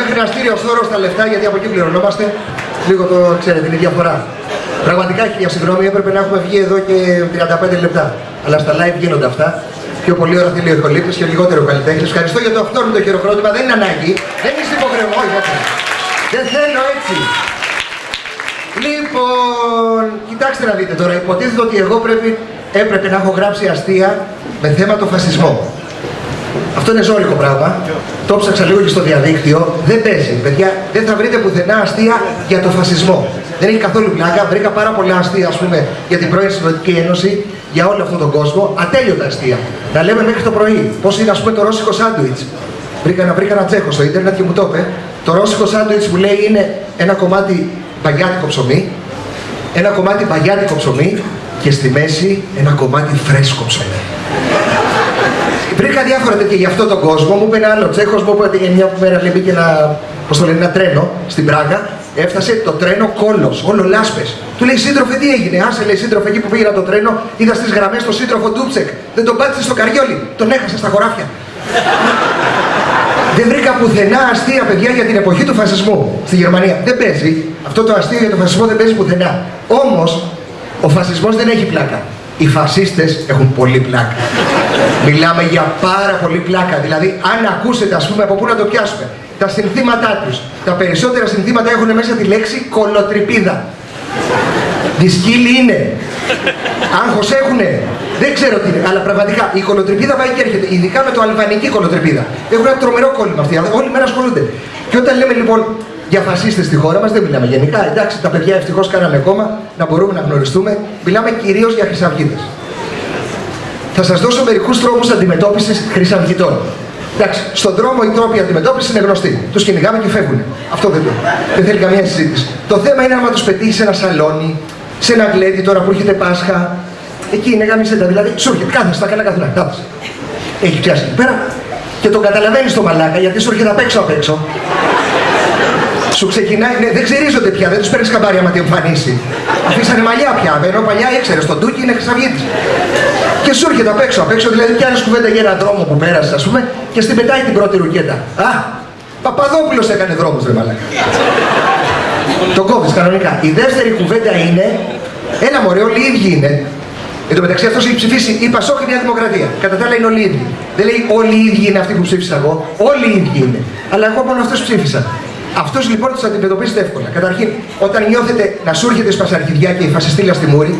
μέχρι να στείλει ο Σόρος τα λεφτά, γιατί από εκεί πληρωνόμαστε, λίγο το ξέρετε, είναι διαφορά. Πραγματικά, για συγγνώμη, έπρεπε να έχουμε βγει εδώ και 35 λεπτά. Αλλά στα live γίνονται αυτά. Πιο πολύ ώρα θέλει ο ηχολήπτης και λιγότερο ο καλλιτέχνης. Ευχαριστώ για το αυτόρμητο χειροκρότημα, δεν είναι ανάγκη. Δεν είστε υποχρεωμένοι. Όχι, όχι. Δεν θέλω έτσι. Λοιπόν, κοιτάξτε να δείτε τώρα, υποτίθεται ότι εγώ πρέπει, έπρεπε να έχω γράψει αστεία με θέμα το φασισμό. Αυτό είναι ζώρικο πράγμα. Το ψάξα λίγο και στο διαδίκτυο. Δεν παίζει. Παιδιά, δεν θα βρείτε πουθενά αστεία για το φασισμό. Δεν έχει καθόλου πλάκα. Βρήκα πάρα πολλά αστεία, ας πούμε, για την πρώην Σοβιετική Ένωση, για όλο αυτόν τον κόσμο. Ατέλειωτα αστεία. Να λέμε μέχρι το πρωί. Πώς είναι, ας πούμε, το ρώσικο σάντουιτς. Βρήκα, να βρήκα ένα τσέχο στο ίντερνετ και μου το είπε. Το ρώσικο σάντουιτς που λέει είναι ένα κομμάτι παγιάτικο ψωμί, ένα κομμάτι παγιάτικο ψωμί και στη μέση ένα κομμάτι φρέσκο ψωμί. Βρήκα διάφορα τέτοια για αυτόν τον κόσμο. Μου είπε ένα άλλο Τσέχος, μου είπε ότι μια μέρα λέει μπήκε ένα, πώς το λένε, ένα τρένο στην Πράγα. Έφτασε το τρένο κόλο, όλο λάσπες. Του λέει σύντροφε, τι έγινε; Άσε λέει σύντροφε, εκεί που πήγαινα το τρένο, είδα στις γραμμές τον σύντροφο Ντούψεκ. Δεν τον πάτησε στο καριόλι, τον έχασε στα χωράφια. Δεν βρήκα πουθενά αστεία παιδιά για την εποχή του φασισμού στη Γερμανία. Δεν παίζει. Αυτό το αστείο για τον φασισμό δεν παίζει πουθενά. Όμως ο φασισμός δεν έχει πλάκα. Οι φασίστες έχουν πολύ πλάκα. Μιλάμε για πάρα πολύ πλάκα. Δηλαδή, αν ακούσετε, ας πούμε, από πού να το πιάσουμε, τα συνθήματά τους, τα περισσότερα συνθήματα έχουν μέσα τη λέξη κολοτριπίδα. Δυσκύλοι είναι. Άγχος έχουνε. Δεν ξέρω τι είναι, αλλά πραγματικά η κολοτριπίδα πάει και έρχεται. Ειδικά με το αλβανική κολοτριπίδα. Έχουν ένα τρομερό κόλλημα αυτοί. Όλη μέρα ασχολούνται. Και όταν λέμε λοιπόν για φασίστες στη χώρα μας, δεν μιλάμε γενικά. Εντάξει, τα παιδιά ευτυχώς κάνανε κόμμα να μπορούμε να γνωριστούμε. Μιλάμε κυρίως για χρυσαυγίτες. Θα σας δώσω μερικούς τρόπους αντιμετώπισης χρυσαυγητών. Εντάξει, στον δρόμο οι τρόποι αντιμετώπισης είναι γνωστοί. Τους κυνηγάμε και φεύγουν. Αυτό δεν, το. δεν θέλει καμία συζήτηση. Το θέμα είναι άμα τους πετύχεις σε ένα σαλόνι, σε ένα γλέντι τώρα που έρχεται Πάσχα. Εκεί είναι γάμισέτα. Δηλαδή, σου έρχεται, κάθεσαι, τα καλά καθόλου. Κάθεσαι. Έχει πιάσει εκεί πέρα και τον καταλαβαίνεις το μαλάκα γιατί σου έρχεται απ' έξω απ' έξω. Σου ξεκινάει, ναι, δεν ξερίζονται πια, δεν τους παίρνεις καμπάρι άμα τη εμφανίσει. Αφήσανε μαλλιά πια, ενώ παλιά ήξερες, τον Τούκι είναι χρυσαυγίτη. Και σου έρχεται απ' έξω, απ' έξω δηλαδή πιάνει κουβέντα για έναν δρόμο που πέρασες, ας πούμε, και στην πετάει την πρώτη ρουκέτα. Α, Παπαδόπουλος έκανε δρόμο, δεν μαλάκα. Το κόβεις κανονικά. Η δεύτερη κουβέντα είναι, ένα μωρέ, όλοι οι ίδιοι είναι. Εν τω μεταξύ αυτός έχει ψηφίσει η Πασόκ και η Νέα Δημοκρατία. Κατά τα άλλα είναι όλοι οι ίδιοι. Δεν λέει όλοι οι ίδιοι είναι αυτοί που ψήφισα εγώ. Όλοι οι ίδιοι είναι. Αλλά εγώ μόνο αυτούς ψήφισα. Αυτός λοιπόν τους αντιμετωπίζετε εύκολα. Καταρχήν, όταν νιώθετε να σου έρχεται σπασαρχιδιά και η φασιστήλα στη μούρη,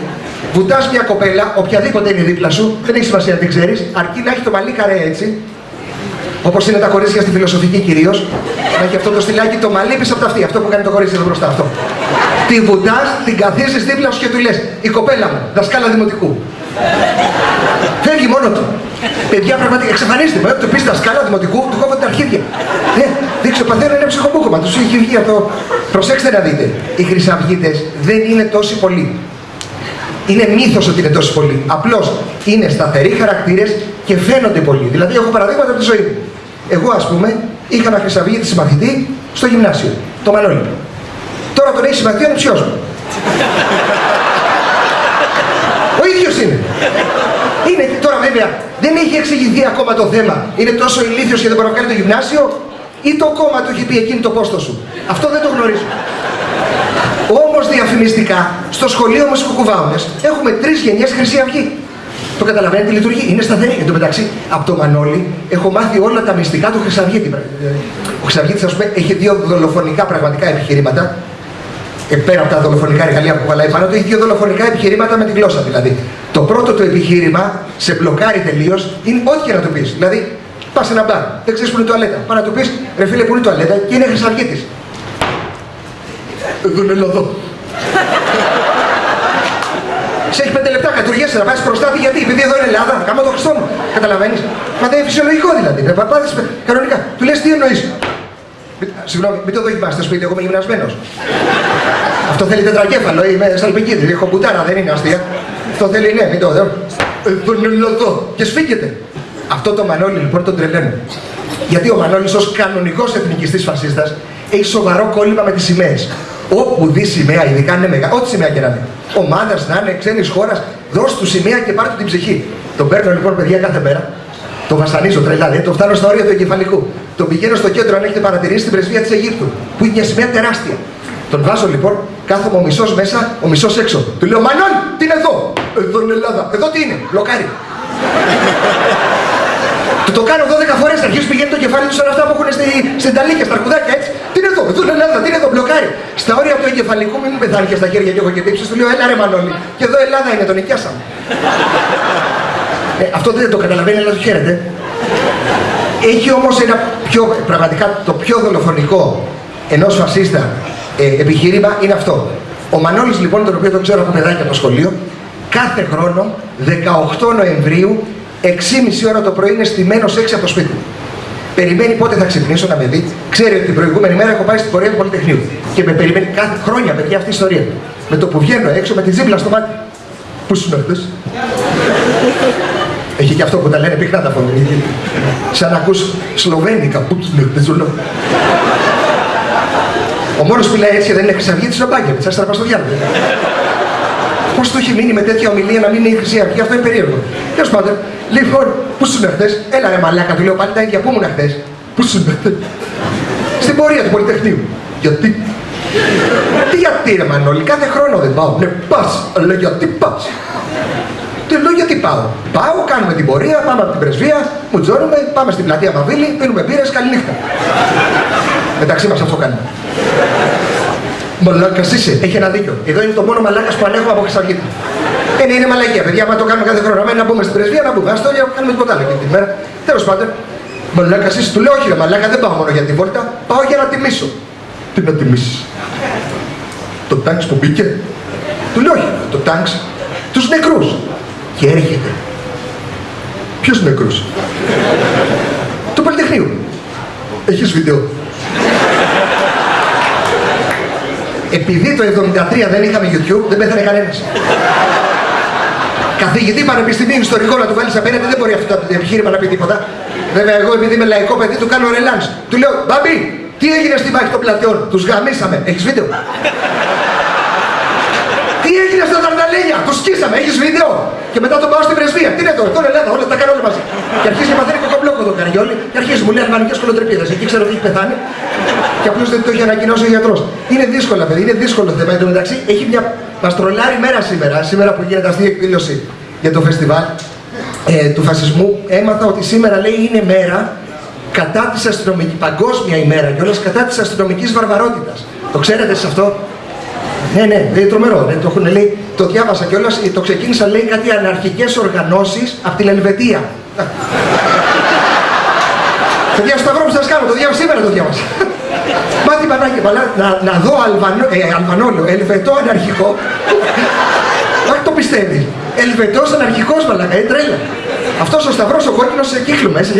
βουτάς μια κοπέλα, οποιαδήποτε είναι δίπλα σου, δεν έχει σημασία να την ξέρεις, αρκεί να έχει το μαλλί καρέ έτσι, Όπως είναι τα κορίτσια στη φιλοσοφική κυρίως, να έχει αυτό το στυλάκι το μαλλί πίσω από τα αυτή. Αυτό που κάνει το κορίτσι εδώ μπροστά. Αυτό. Τη βουτάς, την καθίσεις δίπλα σου και του λες: Η κοπέλα μου, δασκάλα δημοτικού. Φεύγει μόνο του. Παιδιά πραγματικά εξαφανίστε με. Του πεις δασκάλα δημοτικού, του κόβω τα αρχίδια. Ε, δείξε ο πατέρας είναι ψυχοπούκομα. Τους έχει βγει αυτό. Προσέξτε να δείτε. Οι χρυσαυγίτες δεν είναι τόσοι πολλοί. Είναι μύθος ότι είναι τόσοι πολλοί. Απλώς είναι σταθεροί χαρακτήρες και φαίνονται πολλοί. Δηλαδή, έχω παραδείγματα από τη ζωή μου. Εγώ, ας πούμε, είχα ένα χρυσαυγίτη συμμαθητή στο γυμνάσιο, το Μανώλη. Τώρα τον έχει συμμαθητή ο ψιό μου. Ο ίδιο είναι. Είναι τώρα βέβαια, δεν έχει εξηγηθεί ακόμα το θέμα. Είναι τόσο ηλίθιος και δεν μπορεί να κάνει το γυμνάσιο, ή το κόμμα του έχει πει εκείνη το πόστος σου. Αυτό δεν το γνωρίζω. Όμως διαφημιστικά, στο σχολείο μα Κουκουβάουνε έχουμε τρεις γενιές Χρυσή Αυγή. Το καταλαβαίνετε τι λειτουργεί. Είναι σταθερή. Εν τω μεταξύ, από το Μανώλη έχω μάθει όλα τα μυστικά του Χρυσαυγίτη. Ο Χρυσαυγίτη, α πούμε, έχει δύο δολοφονικά πραγματικά επιχειρήματα. Ε, πέρα από τα δολοφονικά εργαλεία που κουβαλάει πάνω του, έχει δύο δολοφονικά επιχειρήματα με τη γλώσσα δηλαδή. Το πρώτο του επιχείρημα σε μπλοκάρει τελείως είναι ό,τι και να του πεις. Δηλαδή, πας σε ένα μπαρ, δεν ξέρεις που είναι η τουαλέτα. Πά να του πεις, ρε φίλε, που είναι η τουαλέτα και είναι Χρυσαυγίτη. Εδώ είναι εδώ. Σε έχει πέντε λεπτά, κατουργέσαι να πάει μπροστά γιατί, επειδή εδώ είναι Ελλάδα, κάνω το Χριστό μου. Καταλαβαίνεις; Μα δεν είναι φυσιολογικό δηλαδή. Παπάδες κανονικά. Του λες τι εννοείς; Συγγνώμη, μην το δοκιμάσετε στο σπίτι, εγώ είμαι γυμνασμένος. Αυτό θέλει τετρακέφαλο, είμαι σαλπικίδη, έχω μπουτάρα, δεν είναι αστεία. Αυτό θέλει, ναι, μην το δω. Εδώ είναι εδώ. Και σφίγγεται. Αυτό το Μανώλη λοιπόν τον τρελαίνω. Γιατί ο Μανώλης ως κανονικός εθνικιστής φασίστας έχει σοβαρό κόλλημα με τις σημαίες. Όπου δει σημαία, ειδικά είναι μεγάλη, ό,τι σημαία και να είναι. Ομάδας να είναι, ξένης χώρας, δώσ' του σημαία και πάρ' του την ψυχή. Τον παίρνω λοιπόν παιδιά κάθε μέρα, Το βασανίζω τρελά, δηλαδή το φτάνω στα όρια του εγκεφαλικού. Τον πηγαίνω στο κέντρο, αν έχετε παρατηρήσει, στην πρεσβεία της Αιγύπτου, που είναι μια σημαία τεράστια. Τον βάζω λοιπόν, κάθομαι ο μισός μέσα, ο μισός έξω. Του λέω Μανώλη, τι είναι εδώ! Εδώ είναι Ελλάδα. Εδώ τι είναι, μπλοκάρι. Του το κάνω 12 φορές, αρχίζει πηγαίνει το κεφάλι του σαν αυτά που έχουν στη, στην ταλίκια, στα αρκουδάκια έτσι. Τι είναι εδώ, εδώ είναι Ελλάδα, τι είναι εδώ, μπλοκάρι. Στα όρια του εγκεφαλικού, μην μου πεθάνει και στα χέρια και έχω και τύψεις, του λέω Έλα ρε Μανώλη. Και εδώ Ελλάδα είναι, τον νοικιάσαμε. ε, αυτό δεν το καταλαβαίνει, αλλά το χαίρεται. Έχει όμως ένα πιο, πραγματικά το πιο δολοφονικό ενός φασίστα ε, επιχείρημα είναι αυτό. Ο Μανώλης λοιπόν, τον οποίο τον ξέρω από παιδάκια από το σχολείο, κάθε χρόνο 18 Νοεμβρίου 6,5 ώρα το πρωί είναι στημένος έξω από το σπίτι μου. Περιμένει πότε θα ξυπνήσω να με δει. Ξέρει ότι την προηγούμενη μέρα έχω πάει στην πορεία του Πολυτεχνείου. Και με περιμένει κάθε χρόνια, παιδιά, αυτή η ιστορία. Με το που βγαίνω έξω με την τζίμπλα στο μάτι. Πού σου αυτέ. Έχει και αυτό που τα λένε πυκνά τα φωνή. Σαν να ακούς σλοβένικα. Πού τους αυτέ. Ο μόνος που λέει έτσι δεν είναι χρυσαυγή της Ρομπάγκερ. Θα στραπά στο διάλογο. Πώς το έχει μείνει με τέτοια ομιλία να μην είναι η Χρυσή Αυγή, αυτό είναι περίεργο. Τέλος πάντων, λοιπόν, πού σου χθες, έλα ρε μαλάκα, του λέω πάλι τα ίδια, πού ήμουν χθες; Πού σου χθες; Στην πορεία του Πολυτεχνείου. Γιατί; Τι γιατί ρε Μανώλη, κάθε χρόνο δεν πάω. Ναι, πας, αλλά γιατί πας; Του λέω γιατί πάω; Πάω, κάνουμε την πορεία, πάμε από την πρεσβεία, μου τζόρουμε, πάμε στην πλατεία Μαβίλη, πίνουμε μπύρες, καληνύχτα. Μεταξύ μα αυτό κάνουμε. Μαλάκας είσαι, έχει ένα δίκιο. Εδώ είναι το μόνο μαλάκας που ανέχω από Χρυσαυγήτη. Ε, είναι, είναι μαλακία, παιδιά. Μα το κάνουμε κάθε χρόνο. Μένει να μπούμε στην πρεσβεία, να μπούμε. Α το κάνουμε τίποτα άλλο την ημέρα. Τέλος πάντων, μαλάκας είσαι, του λέω όχι, ρε, μαλάκα δεν πάω μόνο για τη βόλτα, πάω για να τιμήσω. Τι να τιμήσεις; Το τάγκ που μπήκε. Του λέω όχι, το τάγκ τους νεκρούς. Και έρχεται. Ποιου νεκρού. Του Πολυτεχνείου. Έχεις βίντεο. Επειδή το 73 δεν είχαμε YouTube, δεν πέθανε κανένας. Καθηγητή πανεπιστημίου ιστορικό να του βάλεις απέναντι, δεν μπορεί αυτό το επιχείρημα να πει τίποτα. Βέβαια, εγώ επειδή είμαι λαϊκό παιδί, του κάνω ρελάν. Του λέω, Μπαμπί, τι έγινε στη μάχη των πλατεών, τους γαμίσαμε. Έχεις βίντεο; τι έγινε στα Δαρδαλένια, του σκίσαμε, έχεις βίντεο; Και μετά τον πάω στην πρεσβεία. Τι είναι τώρα, τώρα Ελλάδα, όλα τα κάνω όλα μαζί. Και αρχίζει να μαθαίνει κοκομπλόκο το καριόλι και αρχίζει μου λέει αλβανικέ κολοτρεπίδες. Εκεί ξέρω ότι έχει πεθάνει και απλώς δεν το έχει ανακοινώσει ο γιατρός. Είναι δύσκολο, παιδί, είναι δύσκολο θέμα. Εν τω μεταξύ έχει μια παστρολάρη μέρα σήμερα, σήμερα που γίνεται αυτή η εκδήλωση για το φεστιβάλ ε, του φασισμού. Έμαθα ότι σήμερα λέει είναι μέρα κατά της αστυνομική, παγκόσμια ημέρα κιόλας κατά της αστυνομικής βαρβαρότητας. Το ξέρετε σε αυτό; Ναι, ναι, είναι τρομερό. Ναι, το, έχουν, λέει, το διάβασα κιόλας, το ξεκίνησα λέει κάτι αναρχικές οργανώσεις από την Ελβετία. Παιδιά, σταυρό που σας κάνω, το διάβασα σήμερα το διάβασα. Μάτι πανάκι, να, να δω Αλβανό, ε, Αλβανόλο, Ελβετό αναρχικό. Όχι το πιστεύει. Ελβετός αναρχικός μαλακά, είναι τρέλα. Αυτός ο σταυρός ο κόκκινος σε κύκλο μέσα.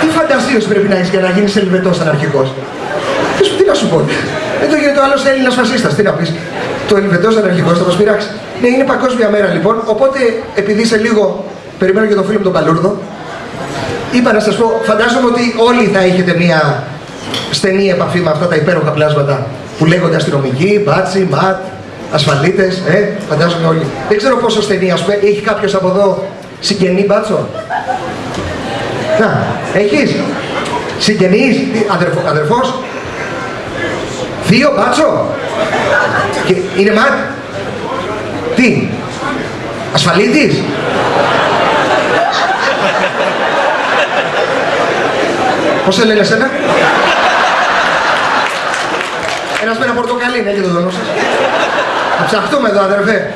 Τι φαντασίωση πρέπει να έχεις για να γίνεις Ελβετός αναρχικός; Τι, τι να σου πω. Εδώ γίνεται ο άλλος Έλληνα φασίστας. Τι να πεις. Το Ελβετός αναρχικό θα μας πειράξει. Ναι, είναι παγκόσμια μέρα λοιπόν. Οπότε επειδή σε λίγο περιμένω και τον φίλο μου τον Παλούρδο, είπα να σας πω, φαντάζομαι ότι όλοι θα έχετε μια στενή επαφή με αυτά τα υπέροχα πλάσματα που λέγονται αστυνομικοί, μπάτσι, ματ, ασφαλίτες, ε, φαντάζομαι όλοι. Δεν ξέρω πόσο στενή, ας πούμε, έχει κάποιος από εδώ συγγενή μπάτσο; Να, έχεις; Συγγενή, αδερφό, αδερφός; Δύο μπάτσο. Και είναι ματ. Τι. Ασφαλίτης; Πώς σε λένε εσένα; Ένας με ένα πορτοκαλί, ναι, και το δόνο σας. Θα ψαχτούμε εδώ, αδερφέ.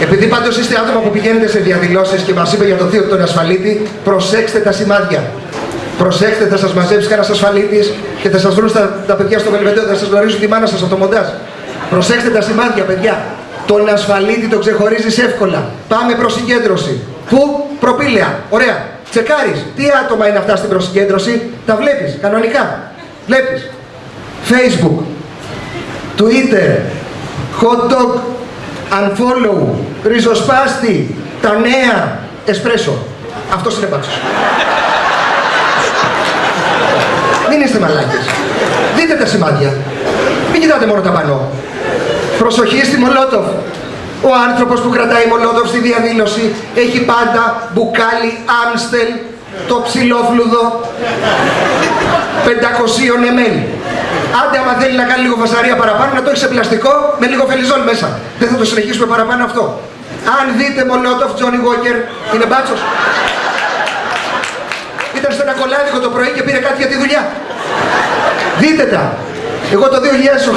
Επειδή πάντως είστε άτομα που πηγαίνετε σε διαδηλώσεις και μας είπε για το θείο τον ασφαλίτη, προσέξτε τα σημάδια. Προσέξτε, θα σας μαζέψει κανένας ασφαλίτης και θα σας βρουν στα, τα παιδιά στο Βελβετέο, θα σας γνωρίζουν τη μάνα σας από το μοντάζ. Προσέξτε τα σημάδια, παιδιά. Τον ασφαλίτη τον ξεχωρίζεις εύκολα. Πάμε προς συγκέντρωση. Πού; Προπήλαια. Ωραία. Τσεκάρεις. Τι άτομα είναι αυτά στην προσυγκέντρωση; Τα βλέπεις. Κανονικά. Βλέπεις. Facebook. Twitter. Hot dog. Unfollow. Ριζοσπάστη. Τα νέα. Εσπρέσο. Αυτός είναι μπάτσος. Μην είστε μαλάκες. Δείτε τα σημάδια. Μην κοιτάτε μόνο τα πανό. Προσοχή στη Μολότοφ. Ο άνθρωπος που κρατάει Μολότοφ στη διαδήλωση έχει πάντα μπουκάλι Άμστελ, το ψηλόφλουδο 500 ml. Άντε άμα θέλει να κάνει λίγο φασαρία παραπάνω να το έχει σε πλαστικό με λίγο φελιζόλ μέσα. Δεν θα το συνεχίσουμε παραπάνω αυτό. Αν δείτε Μολότοφ, Τζόνι Walker, είναι μπάτσος. Ήταν στο ένα κολάδικο το πρωί και πήρε κάτι για τη δουλειά. Δείτε τα. Εγώ το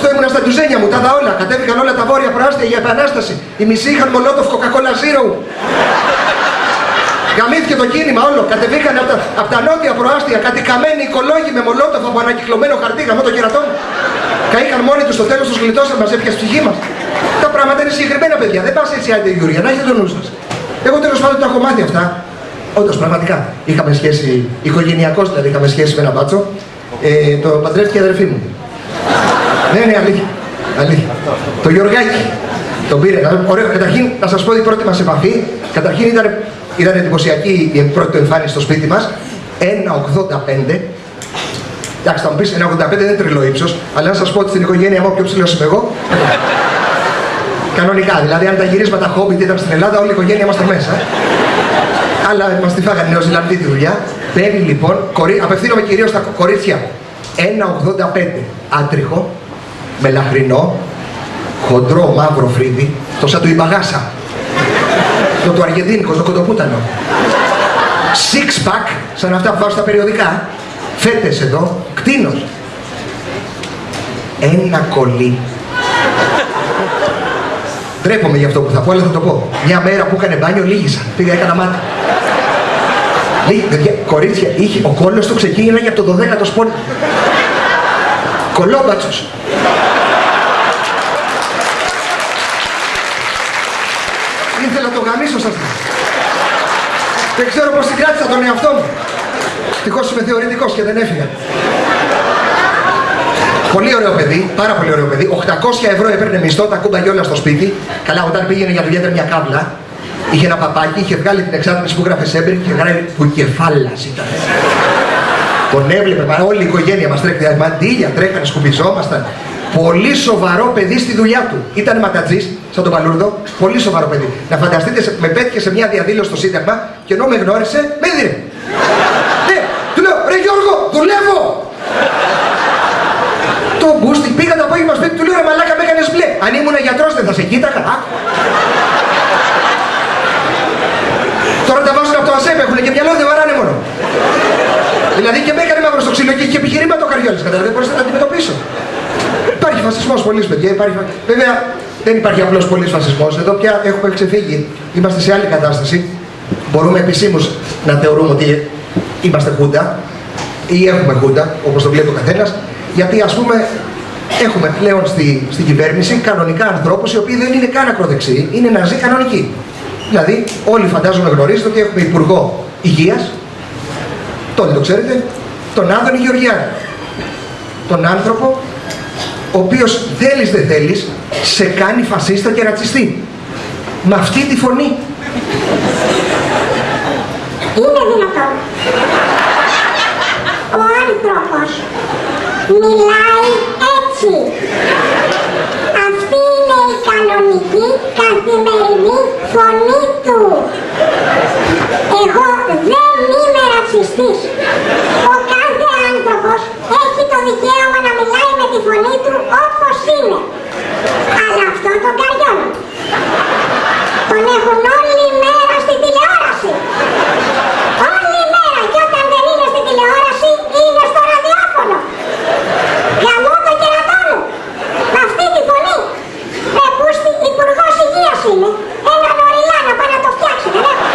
2008 ήμουν στα τουζένια μου, τα δα όλα. Κατέβηκαν όλα τα βόρεια προάστια για επανάσταση. Οι μισοί είχαν Μολότοφ Coca-Cola Zero. Γαμήθηκε το κίνημα όλο. Κατεβήκαν από τα, απ τα νότια προάστια κάτι καμένοι οικολόγοι με Μολότοφ από ανακυκλωμένο χαρτί γαμό το κερατό μου. Καήκαν μόνοι τους στο τέλος τους γλιτώσαν μας έπιασε ψυχή μας. Τα πράγματα είναι συγκεκριμένα παιδιά. Δεν πας έτσι άντε Γιούρια, να έχετε το νου σας. Εγώ τέλος πάντων τα έχω μάθει αυτά. Όντω πραγματικά είχαμε σχέση, οικογενειακώ δηλαδή είχαμε σχέση με ένα μπάτσο. Ε, το παντρεύτηκε η αδερφή μου. Ναι, ναι, αλήθεια. αλήθεια. Το Γιωργάκη. Τον πήρε. Ωραίο. Καταρχήν, να σας πω την πρώτη μας επαφή. Καταρχήν ήταν, ήταν εντυπωσιακή η πρώτη του εμφάνιση στο σπίτι μας. 1,85. Εντάξει, θα μου πεις 1,85 δεν είναι τρελό ύψος, αλλά να σας πω ότι στην οικογένεια μου πιο ψηλός είμαι εγώ. Κανονικά, δηλαδή αν τα γυρίσματα χόμπιτ ήταν στην Ελλάδα, όλη η οικογένεια είμαστε μέσα. Αλλά μας τη φάγανε Νέο Ζηλανδί τη δουλειά. Μπαίνει λοιπόν, κορί... απευθύνομαι κυρίως στα κορίτσια. 1,85 άτριχο, μελαχρινό, χοντρό μαύρο φρύδι, το σαν του Ιμπαγάσα. Το του Αργεντίνικο, το κοντοπούτανο. Six pack, σαν αυτά που βάζω στα περιοδικά. Φέτες εδώ, κτίνος. Ένα κολλή. Ντρέπομαι για αυτό που θα πω, αλλά θα το πω. Μια μέρα που έκανε μπάνιο, λίγησα. Πήγα, έκανα μάτι. Λίγη, κορίτσια, είχε, ο κόλλος του ξεκίνησε για το 12ο σπόρ. Κολόμπατσος. Ήθελα το γαμίσω σας. Δεν ξέρω πώς την κράτησα τον εαυτό μου. Ευτυχώς είμαι θεωρητικός και δεν έφυγα. Πολύ ωραίο παιδί, πάρα πολύ ωραίο παιδί. 800 ευρώ έπαιρνε μισθό, τα κούμπαγε όλα στο σπίτι. Καλά, όταν πήγαινε για δουλειά ήταν μια κάβλα. Είχε ένα παπάκι, είχε βγάλει την εξάρτηση που γράφε Σέμπερ και είχε γράψει που κεφάλας ήταν. Τον έβλεπε παρά όλη η οικογένεια μας τρέχει. Μαντίλια τρέχανε, σκουπιζόμασταν. Πολύ σοβαρό παιδί στη δουλειά του. Ήταν ματατζής, σαν τον Παλούρδο. Πολύ σοβαρό παιδί. Να φανταστείτε, με πέτυχε σε μια διαδήλωση στο Σύνταγμα και ενώ με γνώρισε, με έδινε. ναι, του λέω, ρε Γιώργο, δουλεύω! το μπούστι, πήγα το απόγευμα σπίτι του λέω, ρε μαλάκα με έκανες μπλε. Αν ήμουν γιατρός δεν θα σε κοίταγα. Τώρα τα βάζουν από το ΑΣΕΠ, έχουν και μυαλό, δεν βαράνε μόνο. Δηλαδή και με έκανε μαύρο στο ξύλο και είχε επιχειρήμα το καριόλι. Καταλαβαίνετε, μπορείς να τα αντιμετωπίσω. Υπάρχει φασισμός πολύ, παιδιά. Υπάρχει... Βέβαια, δεν υπάρχει απλός πολύ φασισμός. Εδώ πια έχουμε ξεφύγει. Είμαστε σε άλλη κατάσταση. Μπορούμε επισήμως να θεωρούμε ότι είμαστε χούντα ή έχουμε χούντα, όπως το βλέπει ο καθένας, γιατί ας πούμε έχουμε πλέον στη, στην κυβέρνηση κανονικά ανθρώπους οι οποίοι δεν είναι καν ακροδεξιοί, είναι ναζί κανονικοί. Δηλαδή, όλοι φαντάζομαι γνωρίζετε ότι έχουμε υπουργό υγείας, τον το ξέρετε, τον Άδωνη Γεωργιάδη. Τον άνθρωπο ο οποίος θέλεις δεν θέλεις σε κάνει φασίστα και ρατσιστή. Με αυτή τη φωνή. Είναι δυνατόν. Ο άνθρωπος μιλάει έτσι. Αυτή είναι η κανονική καθημερινή φωνή του. Εγώ δεν είμαι ρατσιστής. Ο κάθε άνθρωπος έχει το δικαίωμα να μιλάει με τη φωνή του όπως είναι. Αλλά αυτό τον καριώνει. Τον έχουν όλη μέρα στην τηλεόραση. Όλη μέρα και όταν δεν είναι στην τηλεόραση είναι στο ραδιόφωνο. Γαμώ το κερατό μου. Με αυτή τη φωνή. Με πούστη υπουργός υγείας είναι. Έναν οριλά να πάει να το φτιάξει. Δεν έχω.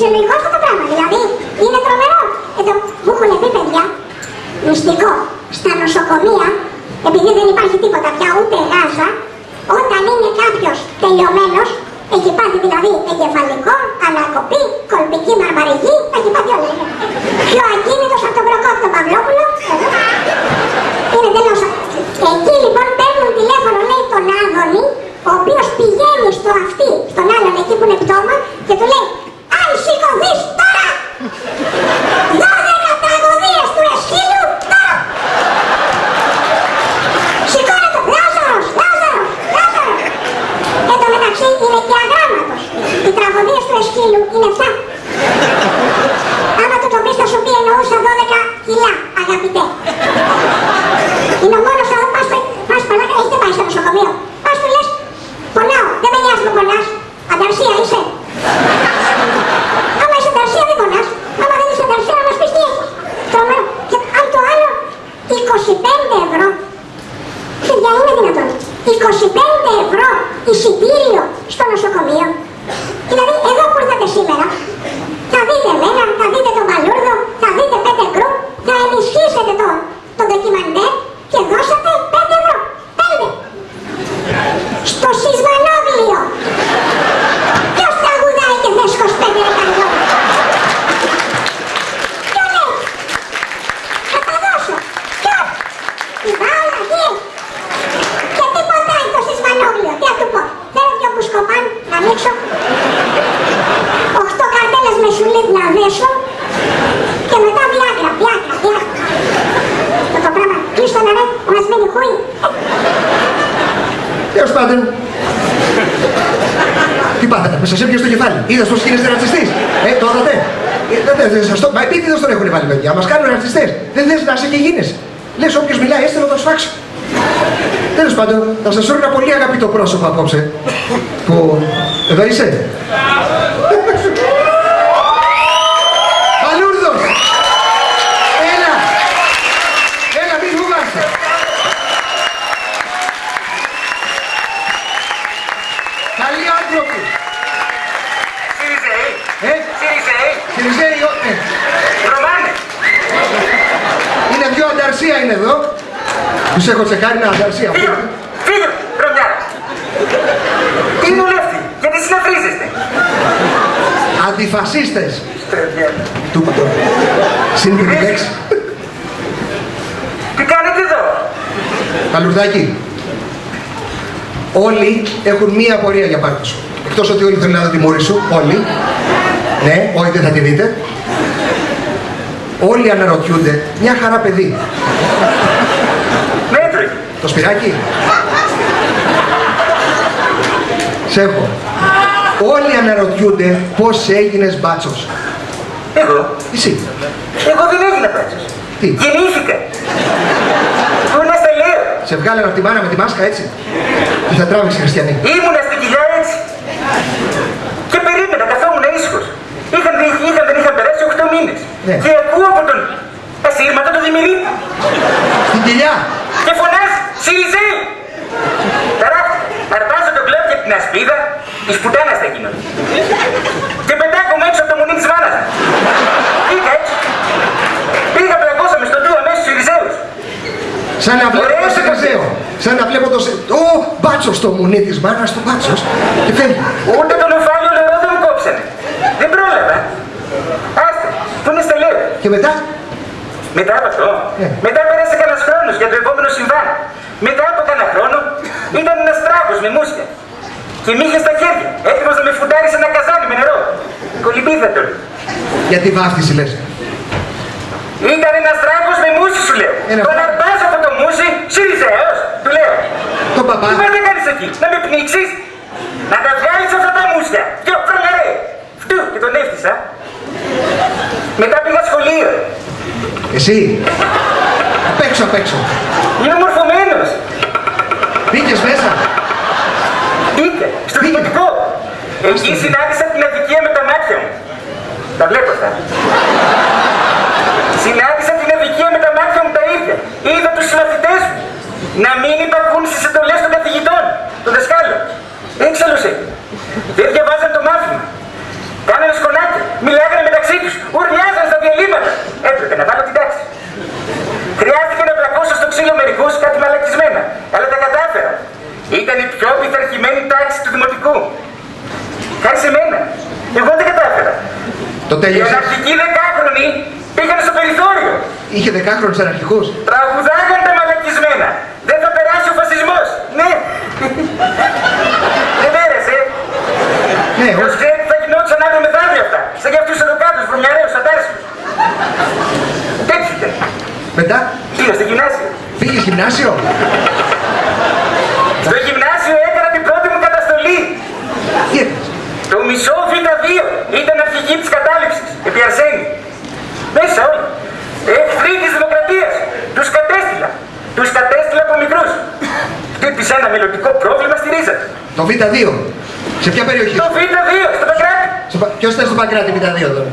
φυσιολογικό αυτό το πράγμα. Δηλαδή είναι τρομερό. Εδώ μου έχουν πει παιδιά, μυστικό, στα νοσοκομεία, επειδή δεν υπάρχει τίποτα πια ούτε γάζα, όταν είναι κάποιος τελειωμένος, έχει πάθει δηλαδή εγκεφαλικό, ανακοπή, κολπική μαρμαριγή, έχει πάθει όλα. Πιο ακίνητος από τον Προκόπτο Παυλόπουλο. Είναι τελείω. Εκεί λοιπόν παίρνουν τηλέφωνο, λέει τον Άδωνη, ο οποίος πηγαίνει στο αυτή, στον άλλον εκεί που είναι πτώμα και του λέει Αν σηκωθείς τώρα! 12 τραγωδίε του Εσχύλου τώρα! Σηκώνεται! Λάζαρος! Λάζαρος! Λάζαρος! Εν τω μεταξύ είναι και αγράμματος. Οι τραγωδίες του Εσχύλου είναι 7. Άμα του το πεις θα σου πει εννοούσα 12 κιλά, αγαπητέ. Είναι ο μόνος εδώ, πας, πας παλάκα, έχετε πάει στο νοσοκομείο. Πας του λες, πονάω, δεν με νοιάζει που πονάς. Ανταρσία είσαι. Άμα είσαι ανταρσία δεν πονάς. Άμα δεν είσαι ανταρσία να μας πεις τι έχεις. Τρομερό. Και αν το άλλο, 25 ευρώ. Παιδιά, είναι δυνατόν. 25 ευρώ εισιτήριο στο νοσοκομείο. Δηλαδή, εδώ που ήρθατε σήμερα, θα δείτε εμένα, θα δείτε τον Παλούρδο, θα δείτε πέντε γκρουπ, θα ενισχύσετε το, το ντοκιμαντέρ και δώσατε 5 ευρώ. 5. Στο σεισμανόβλιο. Ποιος τραγουδάει και θες 25 δεκαριό. Ποιο λέει. Θα τα δώσω. Ποιος. Η Βάολα, τι. Και τι ποτάει το σεισμανόβλιο. Τι θα του πω. Θέλω δυο μπουσκοπάν να ανοίξω. Οχτώ καρτέλες με σουλίτ να δέσω. Και μετά βιάγρα, βιάγρα, βιάγρα. Αυτό το πράγμα. Κλείστο να ρε, μας μείνει χούι. Τέλο πάντων. Τι πάθατε, με σας έπιασε στο κεφάλι. Είδα πώς γίνεστε ρατσιστή. Ε, το είδατε. Ε, δεν- δεν- δεν σας το- Μα επίτηδε τον έχουν βάλει παιδιά. Μας κάνουν ρατσιστές. Δεν θε να είσαι και γίνεσαι. Λες όποιος μιλάει, έστε να το σφάξω. Τέλος πάντων, θα σας φέρω ένα πολύ αγαπητό πρόσωπο απόψε. Που. Εδώ είσαι. Παλούρδος! Έλα! Έλα, μη φοβάσαι! Καλοί άνθρωποι! Σιριζέοι, Ε, Σιριζέοι, Κυριζέη, ε, Ρωμάνε. είναι δυο ανταρσία είναι εδώ. Τους έχω τσεκάρει ένα ανταρσία. Φύγε, φύγε, Ρωμιά. Τι δουλεύει, γιατί συναφρίζεστε. Αντιφασίστες. Παιδιά, Του είπα τώρα. Σύντομη λέξη. Τι κάνετε εδώ; Παλουρδάκι. Όλοι έχουν μία απορία για πάρτι σου. Εκτός ότι όλοι θέλουν να δουν τη μούρη σου. Όλοι. Ναι, όχι δεν θα τη δείτε. Όλοι αναρωτιούνται. Μια χαρά παιδί. Μέτρη. Το σπυράκι. Σε έχω. Όλοι αναρωτιούνται πώς έγινες μπάτσος. Εγώ, Εσύ. εγώ δεν έγινα πάτσος. Τι; Γεννήθηκα. Ήμουνα στα λέω. Σε βγάλανε από τη μάνα με τη μάσκα έτσι. Τι θα τράβηξε χριστιανή. Ήμουνα στην κοιλιά έτσι. Και περίμενα, καθόμουν ήσυχος. Είχαν, είχαν, δεν είχαν περάσει 8 μήνες. Ναι. Και ακούω από τον ασύρματο τον Δημηρή. Στην κοιλιά. Και φωνάζει Σιριζέη! Τώρα αρπάζω το κλέπ και την ασπίδα της πουτάνας θα γίνω. Και πετάγομαι έξω από το μουνί της μάνας μου. Πήγα έτσι. Πήγα πλακώσαμε στον του αμέσως Σιριζέους. Σαν να βλέπω Ωραίος το Σεκαζέο. Σαν να βλέπω το σε... Ω, μπάτσος στο μουνί της μάνας του μπάτσος. Και φεύγει. Ούτε τον οφάλιο νερό δεν μου κόψανε. Δεν πρόλαβα. Άστε, που είναι στα λέω. Και μετά, Μετά από αυτό, Ναι. μετά πέρασε κανένας χρόνος για το επόμενο συμβάν. Μετά από κανένα χρόνο ήταν ένας τράγος με μουσια. Και μη είχε στα χέρια, έτοιμος να με φουντάρει σε ένα καζάνι με νερό. Κολυμπίδα τον. γιατί βάφτιση λες. Ήταν ένας τράγος με μουσι, σου λέω. Ένα Τον τράγος. αρπάζω από το μουσι, Σιριζέος, του λέω. Τον παπά. Τι πας να κάνεις εκεί, να με πνίξεις, να τα βγάλεις αυτά τα μουσια. Και ο προλαρέ. Φτού και τον έφτιασα. Μετά πήγα σχολείο. Εσύ. Απ' έξω, απ' έξω. Είμαι μορφωμένος. Μπήκες μέσα. Είτε στο Πήγε. δημοτικό. Εκεί συνάντησα την αδικία με τα μάτια μου. Τα βλέπω αυτά. Συνάντησα την αδικία με τα μάτια μου τα ίδια. Είδα τους συμμαθητές μου να μην υπακούν στις εντολές των καθηγητών, των δασκάλων. Έξαλλος Δεν διαβάζαν το μάθημα. Κάνανε σκονάκια. Μιλάγανε μεταξύ του, ουρλιάζαν στα διαλύματα. Έπρεπε να βάλω την τάξη. Χρειάστηκε να πλακώσω στο ξύλο μερικού κάτι μαλακισμένα, αλλά τα κατάφερα. Ήταν η πιο πειθαρχημένη τάξη του δημοτικού. Χάρη σε μένα. Εγώ δεν κατάφερα. Το Οι τέλειωσε. αναρχικοί δεκάχρονοι πήγαν στο περιθώριο. Είχε δεκάχρονους αναρχικούς. Τραγουδάγαν τα μαλακισμένα. Δεν θα περάσει ο φασισμός. Ναι. Δεν πέρασε. Ναι, Ποιος όχι. ξέρει τι θα γινόντουσαν αύριο μεθαύριο αυτά. Σαν για αυτούς εδώ κάτω, τους βρωμιαρέους, αντάρσιους. Έτσι ήταν. Μετά; Πήγα στο γυμνάσιο. πήγες γυμνάσιο; Στο γυμνάσιο έκανα την πρώτη μου καταστολή. Τι έκανες. Το μισό Β2 ήταν αρχική της κατάληψης, επί Αρσένη. Μέσα όλοι. Εχθροί της δημοκρατίας. Τους κατέστηλα. Τους κατέστηλα από μικρούς. Χτύπησε ένα μελλοντικό πρόβλημα στη ρίζα του. Το Β2. Σε ποια περιοχή; Το Β2, στο Παγκράτη. Στο Πα- Ποιος ήταν στο Παγκράτη Β2 τώρα;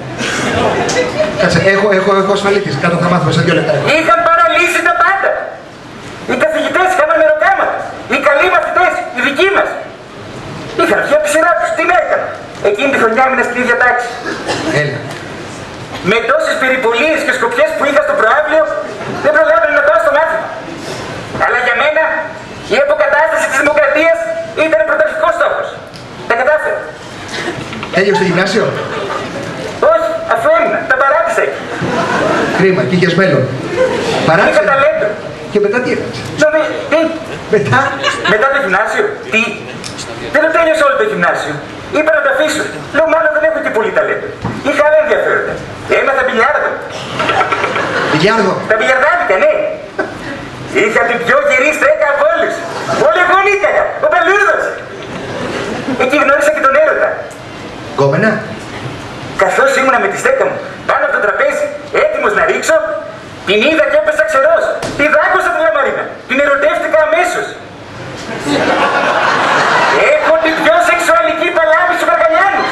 Κάτσε, έχω, έχω, έχω ασφαλίτης. Κάτω θα μάθουμε σε δύο λεπτά. Είχαν παραλύσει τα πάντα. Οι καθηγητές είχαν μεροκάματα. Οι καλοί μαθητές, οι δικοί μας. Είχαν βγει από τη σειρά τους. Τι να έκανα. Εκείνη τη χρονιά έμεινα στην ίδια τάξη. Έλα. Με τόσες περιπολίες και σκοπιές που είχα στο προάβλιο, δεν προλάβαινα να πάω στο μάθημα. Αλλά για μένα, η αποκατάσταση της δημοκρατίας ήταν πρωταρχικός στόχος. Τα κατάφερα. Τέλειωσε το γυμνάσιο; Όχι, αφού έμεινα, τα παράτησα εκεί. Κρίμα, και είχες μέλλον. Παράτησε. Είχα ταλέντο. Και μετά τι έκανες; Νομι... Τι, Μετά; μετά το γυμνάσιο, τι; Δεν το τέλειωσα όλο το γυμνάσιο. Είπα να το αφήσω. Λέω μάλλον δεν έχω και πολύ ταλέντο. Είχα άλλα ενδιαφέροντα. Έμαθα μπιλιάρδο. Γιάρδο. Τα μπιλιαρδάδικα, ναι. Είχα την πιο γερή στέκα από όλους. Όλοι εγώ νίκαγα. Ο Παλούρδος. Εκεί γνώρισα και τον έρωτα. Γκόμενα. Καθώς ήμουνα με τη στέκα μου πάνω από το τραπέζι, έτοιμος να ρίξω, την είδα και έπεσα ξερός. Τη δάκωσα τη Λαμαρίνα. Την ερωτεύτηκα αμέσως. Έχω την πιο σεξουαλική παλάβη στους Βαργαλιάνους.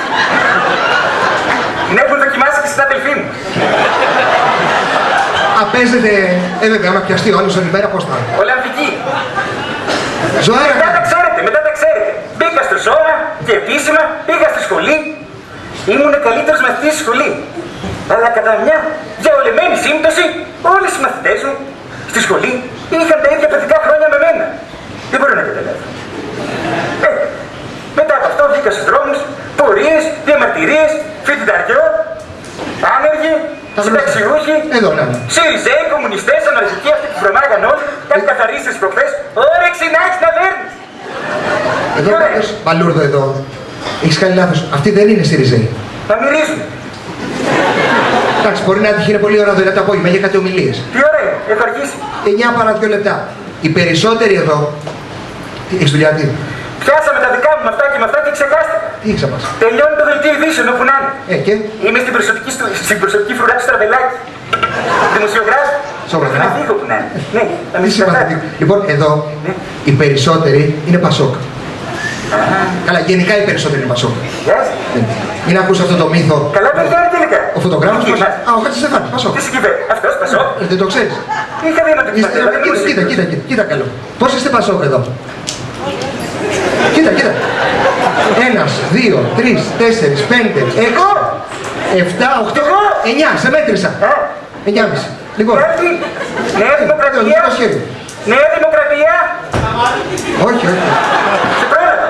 Την έχουν δοκιμάσει και στην αδελφή μου. Απέζεται. Ε, βέβαια, άμα πιαστεί ο άλλος όλη μέρα, πώς θα. είναι. Ολλανδική. Ζωάρα. Μετά τα ξέρετε, μετά τα ξέρετε. Μπήκα στο σώμα και επίσημα πήγα στη σχολή. Ήμουν ο καλύτερος μαθητής στη σχολή. Αλλά κατά μια διαολεμένη σύμπτωση, όλοι οι μαθητές μου στη σχολή είχαν τα ίδια παιδικά χρόνια με μένα. Δεν μπορώ να καταλάβω. Ε, μετά από αυτό βγήκα στους δρόμους, πορείες, διαμαρτυρίες, φοιτηταριό, άνεργοι, Τα γνωστά. συνταξιούχοι, Εδώ να είναι. Σιριζέοι, κομμουνιστές, αναρχικοί, αυτοί που βρωμάγαν όλοι, κάτι καθαρίστες προχθές, όρεξη να έχεις να δέρνεις. Εδώ Τι ωραία. κάποιος, Μπαλούρδο εδώ. Έχεις κάνει λάθος. Αυτή δεν είναι Σιριζέη. Να μυρίζουν. Εντάξει, μπορεί να τύχει είναι πολύ ώρα το απόγευμα για κάτι ομιλίες. Τι ωραία, έχω αρχίσει. 9 παρά 2 λεπτά. Οι περισσότεροι εδώ. Τι, έχεις δουλειά, τι, Πιάσαμε τα δικά μου με αυτά και με αυτά και ξεχάστηκα. τι έχεις να πας. Τελειώνει το δελτίο ειδήσεων όπου να είναι. Ε, και, Είμαι στην προσωπική, στου- στην προσωπική φρουρά του Στραβελάκης. Δημοσιογράφης. Σοβαρά. Να φύγω που να είναι. Ναι, να τι μην συμπαθητικό. συμπαθάτε. Λοιπόν, εδώ Ναι. οι περισσότεροι είναι Πασόκ. Καλά, γενικά οι περισσότεροι είναι Πασόκ. Γεια σας. Ε, Μην ακούς αυτό το μύθο. Καλά παιδιά είναι τελικά. Ο φωτογράφος Εκεί μας. είμαστε. Α, ο Χατζησεφάνης, Πασόκ. Τι συγκυβέρνει. Αυτός πασό. Ε, Δεν το ξέρεις. Είχα δει να το Είστε, κοιμάται. κοίτα, κοίτα, κοίτα, κοίτα, κοίτα καλό. Πώς είστε Πασόκ εδώ; Κοίτα, κοίτα. Ένας, δύο, τρεις, τέσσερις, πέντε, έξι, εφτά, οχτώ, Εγώ. εννιά, σε μέτρησα. Ε, Εννιάμιση. Λοιπόν, κάτι. Νέα εδώ, Δημοκρατία. δικό σχέδιο. Νέα Δημοκρατία. Όχι, όχι. Σε πρόλαβα.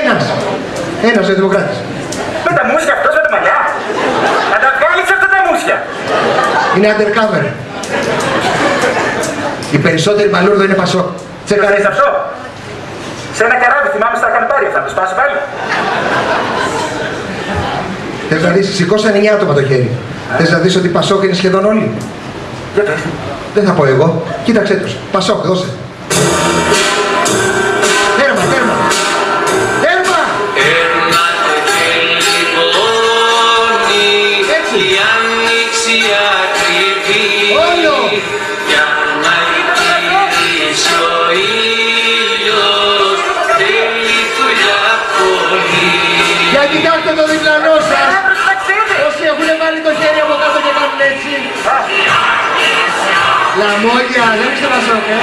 Ένας. Ένας ο Δημοκράτης. Με τα μουσια αυτός με τα μαλλιά. Να τα βγάλεις αυτά τα μουσια. Είναι undercover. Οι περισσότεροι μπαλούρδο είναι Πασόκ. Το Τσεκαρέ. ξέρεις αυτό; Σε ένα καράβι θυμάμαι στα είχαν πάρει. Θα το σπάσω πάλι. Θες να δεις, σηκώσαν 9 άτομα το χέρι. Θες να δεις ότι Πασόκ είναι σχεδόν όλοι. Για πες. Δεν θα πω εγώ. Κοίταξέ τους. Πασόκ, δώσε. Λαμόγια, δεν είστε Πασόκ. Ε.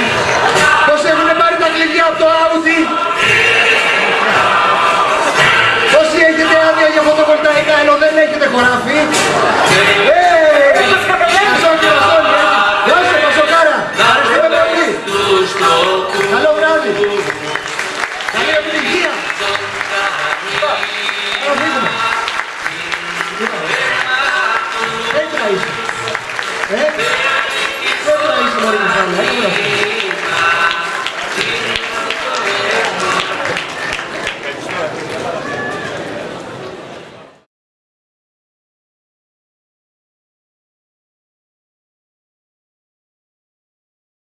Πώς έχουν πάρει τα κλειδιά από το Audi; Πόσοι έχετε άδεια για φωτοβολταϊκά ενώ δεν έχετε χωράφι; Ε, Barbara.